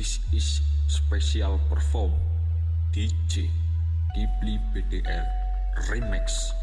This is special perform DJ Ghibli BDR Remix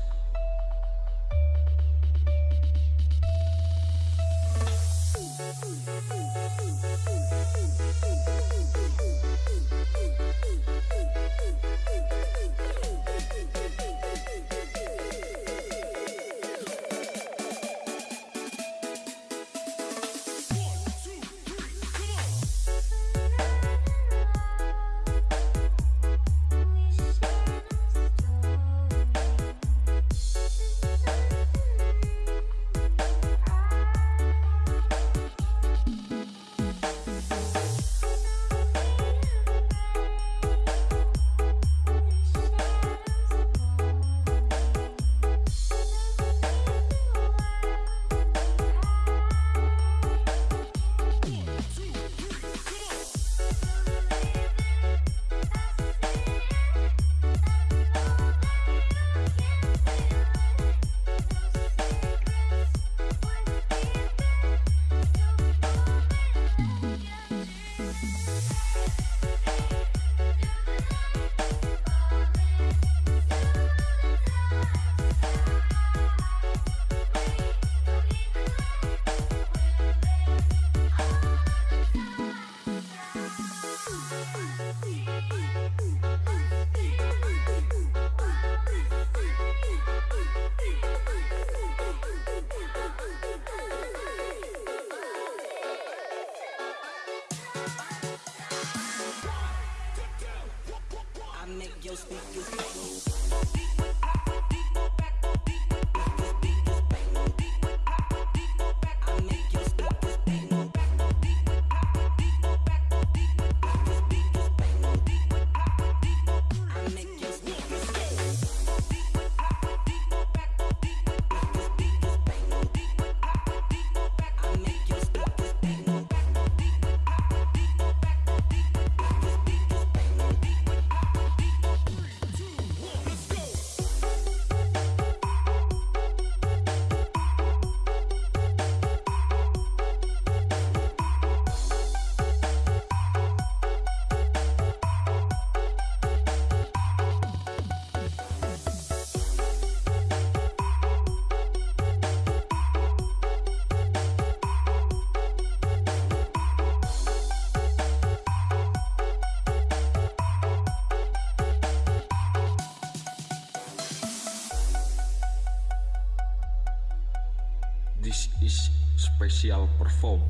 Special Perform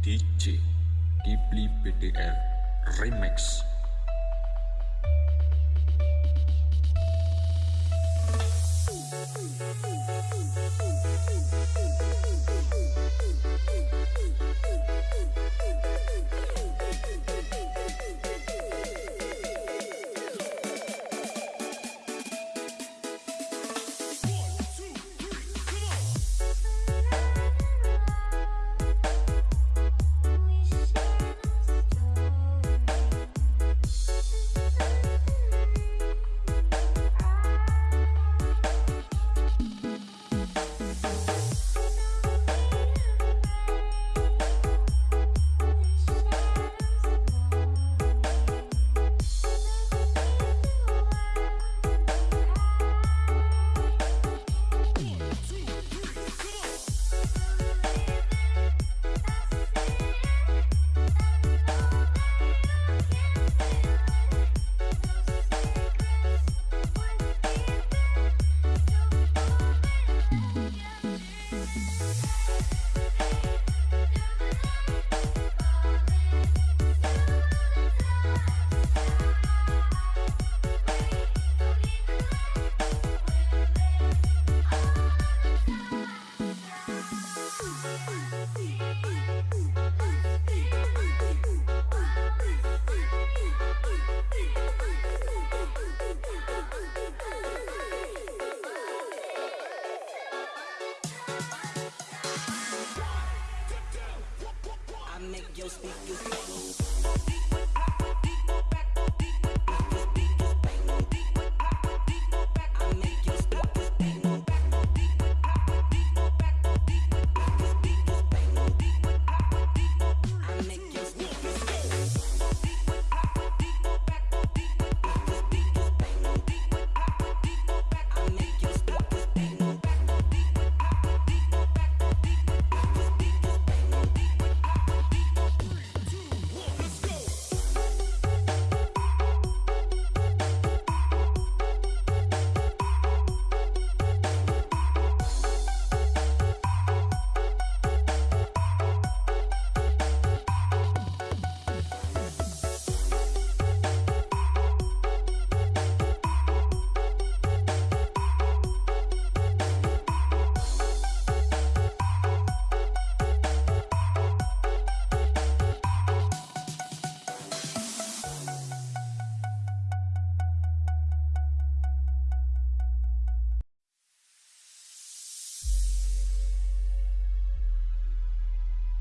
DJ Dibli BDR Remix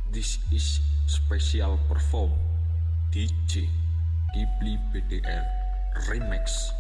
This is special perform DJ Kipli BDR Remix